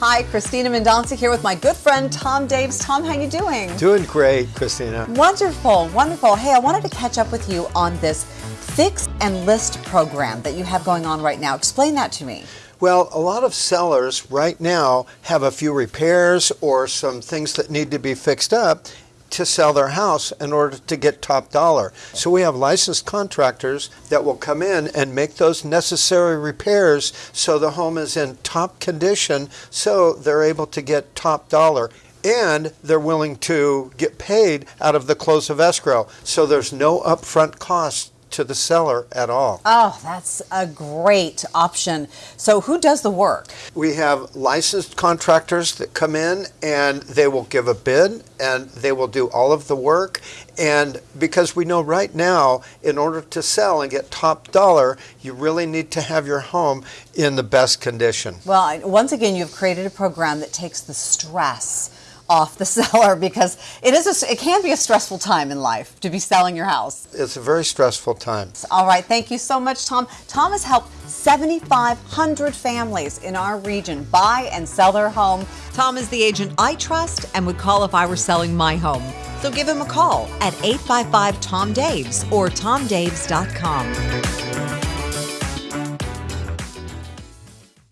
Hi, Christina Mendonca here with my good friend Tom Daves. Tom, how you doing? Doing great, Christina. Wonderful, wonderful. Hey, I wanted to catch up with you on this fix and list program that you have going on right now. Explain that to me. Well, a lot of sellers right now have a few repairs or some things that need to be fixed up to sell their house in order to get top dollar. So we have licensed contractors that will come in and make those necessary repairs so the home is in top condition so they're able to get top dollar and they're willing to get paid out of the close of escrow. So there's no upfront cost to the seller at all. Oh, that's a great option. So, who does the work? We have licensed contractors that come in and they will give a bid and they will do all of the work. And because we know right now, in order to sell and get top dollar, you really need to have your home in the best condition. Well, once again, you've created a program that takes the stress off the seller because it is a, it can be a stressful time in life to be selling your house. It's a very stressful time. All right, thank you so much, Tom. Tom has helped 7,500 families in our region buy and sell their home. Tom is the agent I trust and would call if I were selling my home. So give him a call at 855 Tom Daves or tomdaves.com.